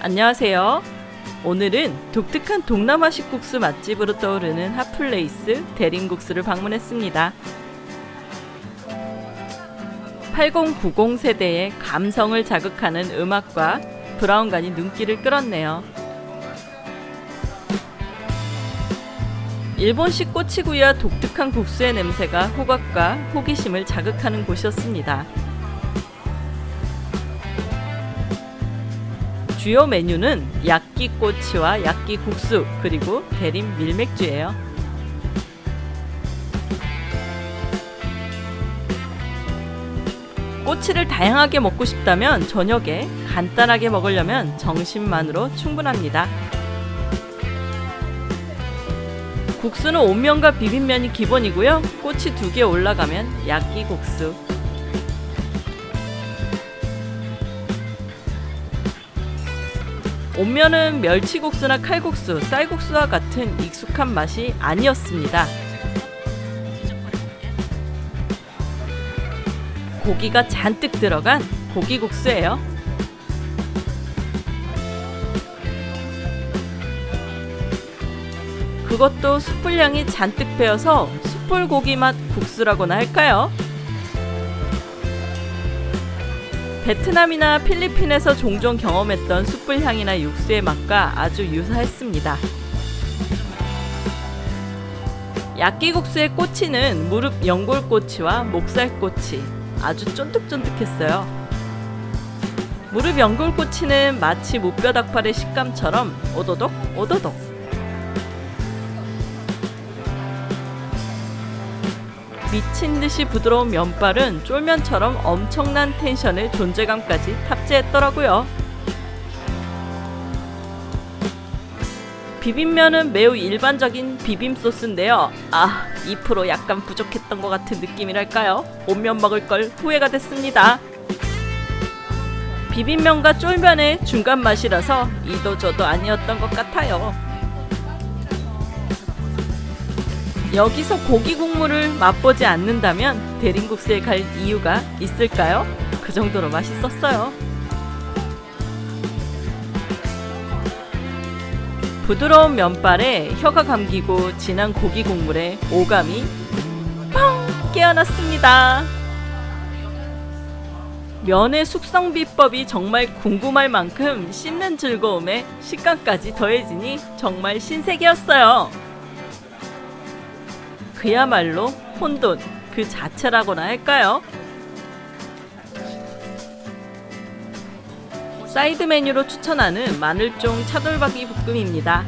안녕하세요. 오늘은 독특한 동남아식 국수 맛집으로 떠오르는 hot place 대림국수를 방문했습니다. 8090 세대의 감성을 자극하는 음악과 브라운관이 눈길을 끌었네요. 일본식 꼬치구이와 독특한 국수의 냄새가 후각과 호기심을 자극하는 곳이었습니다. 주요 메뉴는 야끼꼬치와 야끼국수 그리고 대림 밀맥주예요. 꼬치를 다양하게 먹고 싶다면 저녁에 간단하게 먹으려면 정심만으로 충분합니다. 국수는 온면과 비빔면이 기본이고요. 꼬치 두 개 올라가면 야끼국수. 온면은 멸치국수나 칼국수, 쌀국수와 같은 익숙한 맛이 아니었습니다. 고기가 잔뜩 들어간 고기국수예요. 그것도 숯불향이 잔뜩 배어서 숯불고기 맛 국수라고나 할까요? 베트남이나 필리핀에서 종종 경험했던 숯불 향이나 육수의 맛과 아주 유사했습니다. 야끼국수의 꼬치는 무릎 연골꼬치와 목살꼬치 아주 쫀득쫀득했어요. 무릎 연골꼬치는 마치 무뼈 닭발의 식감처럼 오도독 오도독 미친 듯이 부드러운 면발은 쫄면처럼 엄청난 텐션의 존재감까지 탑재했더라고요. 비빔면은 매우 일반적인 비빔 소스인데요. 아, 2% 약간 부족했던 것 같은 느낌이랄까요? 온면 먹을 걸 후회가 됐습니다. 비빔면과 쫄면의 중간 맛이라서 이도 저도 아니었던 것 같아요. 여기서 고기 국물을 맛보지 않는다면 대림국수에 갈 이유가 있을까요? 그 정도로 맛있었어요. 부드러운 면발에 혀가 감기고 진한 고기 국물에 오감이 펑 깨어났습니다. 면의 숙성 비법이 정말 궁금할 만큼 씹는 즐거움에 식감까지 더해지니 정말 신세계였어요. 그야말로 혼돈 그 자체라고나 할까요? 사이드 메뉴로 추천하는 마늘종 차돌박이 볶음입니다.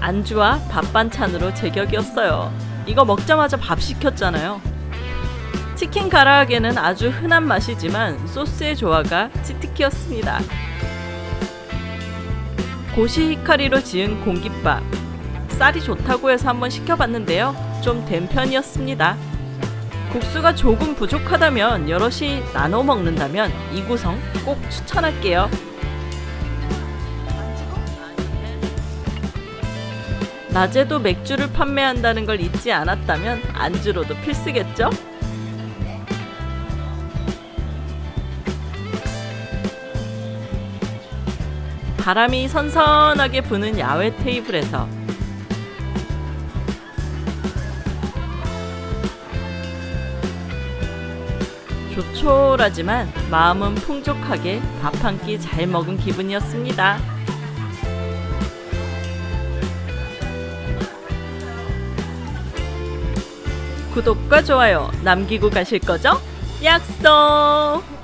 안주와 밥 반찬으로 제격이었어요. 이거 먹자마자 밥 시켰잖아요. 치킨 가라아게는 아주 흔한 맛이지만 소스의 조화가 cheat key였습니다. 고시 히카리로 지은 공깃밥. 쌀이 좋다고 해서 한번 시켜봤는데요. 좀 된 편이었습니다. 국수가 조금 부족하다면 여럿이 나눠 먹는다면 이 구성 꼭 추천할게요. 낮에도 맥주를 판매한다는 걸 잊지 않았다면 안주로도 필수겠죠? 바람이 선선하게 부는 야외 테이블에서 조촐하지만 마음은 풍족하게 밥 한 끼 잘 먹은 기분이었습니다. 구독과 좋아요 남기고 가실 거죠? 약속!